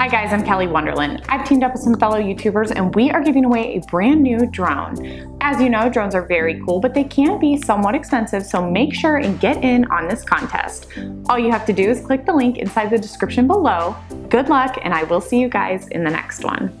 Hi guys, I'm Kelly Wonderland. I've teamed up with some fellow YouTubers and we are giving away a brand new drone. As you know, drones are very cool, but they can be somewhat expensive, so make sure and get in on this contest. All you have to do is click the link inside the description below. Good luck, and I will see you guys in the next one.